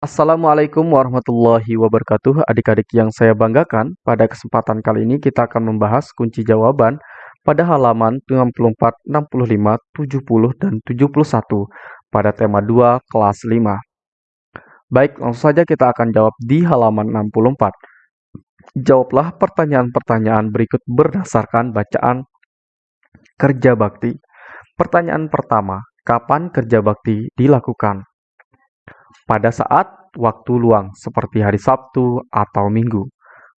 Assalamualaikum warahmatullahi wabarakatuh. Adik-adik yang saya banggakan Pada kesempatan kali ini kita akan membahas kunci jawaban Pada halaman 64, 65, 70, dan 71 Pada tema 2 kelas 5 Baik, langsung saja kita akan jawab di halaman 64 Jawablah pertanyaan-pertanyaan berikut berdasarkan bacaan kerja bakti. Pertanyaan pertama, kapan kerja bakti dilakukan? Pada saat waktu luang seperti hari Sabtu atau Minggu.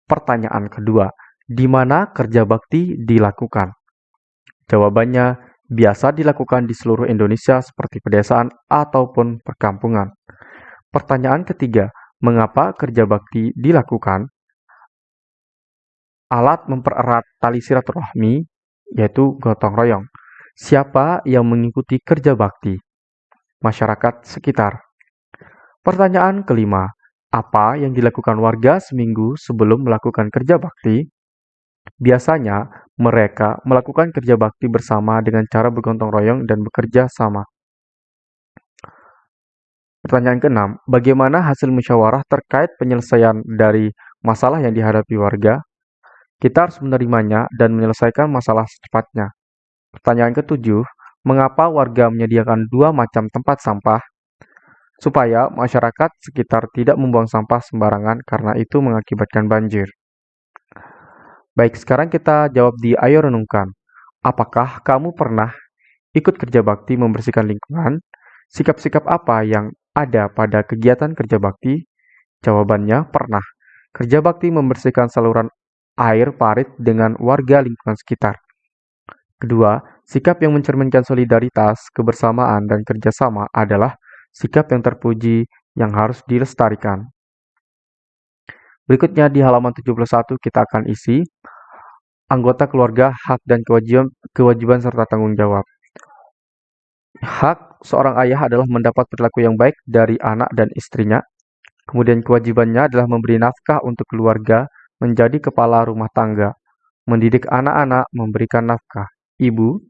Pertanyaan kedua, di mana kerja bakti dilakukan? Jawabannya, biasa dilakukan di seluruh Indonesia seperti pedesaan ataupun perkampungan. Pertanyaan ketiga, mengapa kerja bakti dilakukan? Alat mempererat tali silaturahmi, yaitu gotong royong. Siapa yang mengikuti kerja bakti? Masyarakat sekitar. Pertanyaan kelima, apa yang dilakukan warga seminggu sebelum melakukan kerja bakti? Biasanya, mereka melakukan kerja bakti bersama dengan cara bergotong royong dan bekerja sama. Pertanyaan keenam, bagaimana hasil musyawarah terkait penyelesaian dari masalah yang dihadapi warga? Kita harus menerimanya dan menyelesaikan masalah secepatnya. Pertanyaan ketujuh, mengapa warga menyediakan dua macam tempat sampah? Supaya masyarakat sekitar tidak membuang sampah sembarangan karena itu mengakibatkan banjir. Baik, sekarang kita jawab di Ayo Renungkan. Apakah kamu pernah ikut kerja bakti membersihkan lingkungan? Sikap-sikap apa yang ada pada kegiatan kerja bakti? Jawabannya pernah. Kerja bakti membersihkan saluran air parit dengan warga lingkungan sekitar. Kedua, sikap yang mencerminkan solidaritas, kebersamaan, dan kerjasama adalah sikap yang terpuji yang harus dilestarikan. Berikutnya di halaman 71 kita akan isi anggota keluarga, hak dan kewajiban, kewajiban serta tanggung jawab. Hak seorang ayah adalah mendapat perilaku yang baik dari anak dan istrinya. Kemudian kewajibannya adalah memberi nafkah untuk keluarga, menjadi kepala rumah tangga, mendidik anak-anak, memberikan nafkah. Ibu,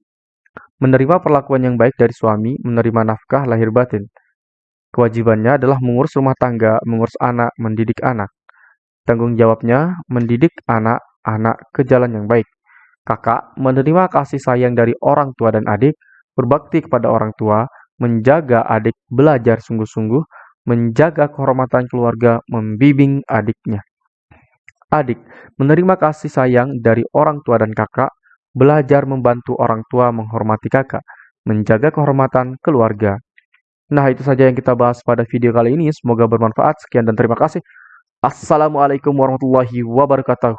menerima perlakuan yang baik dari suami, menerima nafkah lahir batin. Kewajibannya adalah mengurus rumah tangga, mengurus anak, mendidik anak. Tanggung jawabnya mendidik anak-anak ke jalan yang baik. Kakak menerima kasih sayang dari orang tua dan adik, berbakti kepada orang tua, menjaga adik belajar sungguh-sungguh, menjaga kehormatan keluarga, membimbing adiknya. Adik menerima kasih sayang dari orang tua dan kakak, belajar membantu orang tua menghormati kakak, menjaga kehormatan keluarga. Nah, itu saja yang kita bahas pada video kali ini. Semoga bermanfaat. Sekian dan terima kasih. Assalamualaikum warahmatullahi wabarakatuh.